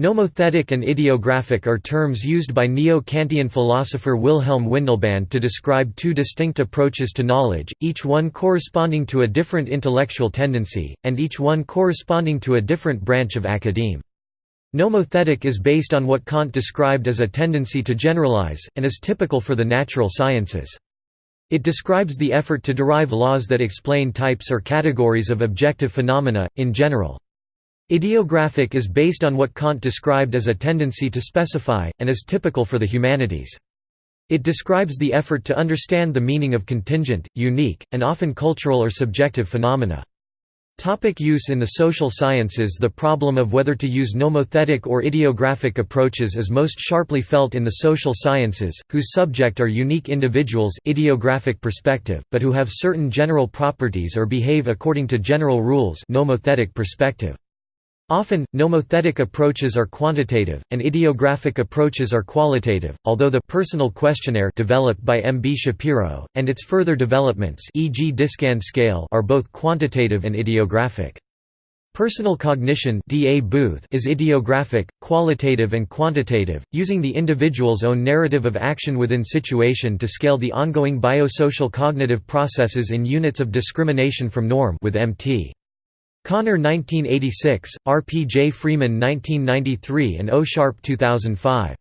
Nomothetic and idiographic are terms used by Neo-Kantian philosopher Wilhelm Windelband to describe two distinct approaches to knowledge, each one corresponding to a different intellectual tendency, and each one corresponding to a different branch of academe. Nomothetic is based on what Kant described as a tendency to generalize, and is typical for the natural sciences. It describes the effort to derive laws that explain types or categories of objective phenomena, in general. Idiographic is based on what Kant described as a tendency to specify, and is typical for the humanities. It describes the effort to understand the meaning of contingent, unique, and often cultural or subjective phenomena. Topic use in the social sciences The problem of whether to use nomothetic or idiographic approaches is most sharply felt in the social sciences, whose subject are unique individuals idiographic perspective, but who have certain general properties or behave according to general rules nomothetic perspective. Often, nomothetic approaches are quantitative, and idiographic approaches are qualitative, although the «personal questionnaire» developed by M. B. Shapiro, and its further developments e.g. DISCAN scale are both quantitative and idiographic. Personal cognition DA Booth is idiographic, qualitative and quantitative, using the individual's own narrative of action within situation to scale the ongoing biosocial cognitive processes in units of discrimination from norm with MT. Connor 1986, R. P. J. Freeman 1993 and O. Sharp 2005.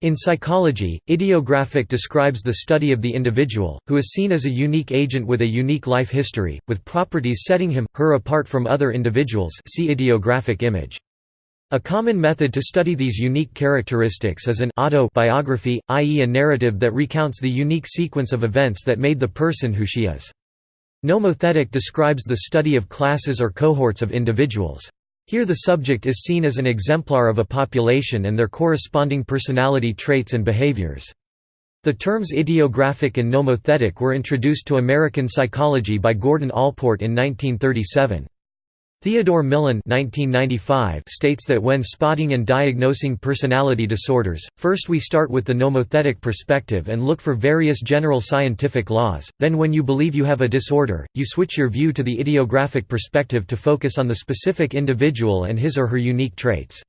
In psychology, idiographic describes the study of the individual, who is seen as a unique agent with a unique life history, with properties setting him, her apart from other individuals see idiographic image. A common method to study these unique characteristics is an autobiography, i.e. a narrative that recounts the unique sequence of events that made the person who she is. Nomothetic describes the study of classes or cohorts of individuals. Here the subject is seen as an exemplar of a population and their corresponding personality traits and behaviors. The terms idiographic and nomothetic were introduced to American psychology by Gordon Allport in 1937. Theodore Millon states that when spotting and diagnosing personality disorders, first we start with the nomothetic perspective and look for various general scientific laws, then when you believe you have a disorder, you switch your view to the idiographic perspective to focus on the specific individual and his or her unique traits.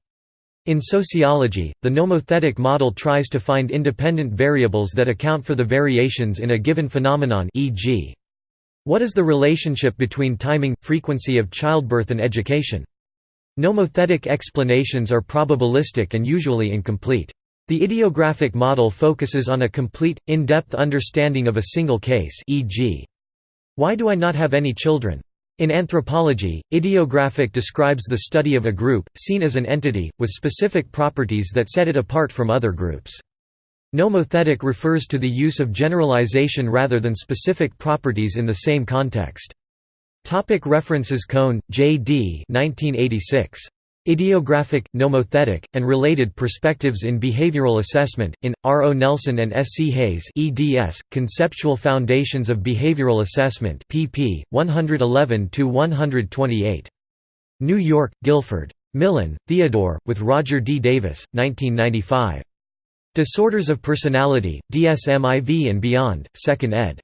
In sociology, the nomothetic model tries to find independent variables that account for the variations in a given phenomenon e.g. What is the relationship between timing, frequency of childbirth and education? Nomothetic explanations are probabilistic and usually incomplete. The idiographic model focuses on a complete, in-depth understanding of a single case e.g. Why do I not have any children? In anthropology, idiographic describes the study of a group, seen as an entity, with specific properties that set it apart from other groups. Nomothetic refers to the use of generalization rather than specific properties in the same context. Topic references Cone, J. D. 1986. Idiographic, Nomothetic, and Related Perspectives in Behavioral Assessment, in, R. O. Nelson and S. C. Hayes eds, Conceptual Foundations of Behavioral Assessment pp. 111–128. New York, Guilford. Millon, Theodore, with Roger D. Davis, 1995. Disorders of Personality, DSM-IV and Beyond, 2nd ed.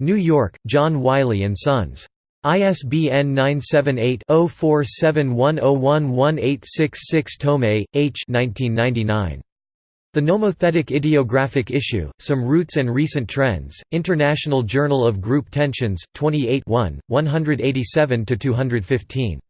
New York, John Wiley & Sons. ISBN 978-0471011866 Thomae, H. 1999. The Nomothetic Idiographic Issue, Some Roots and Recent Trends, International Journal of Group Tensions, 28 1, 187–215.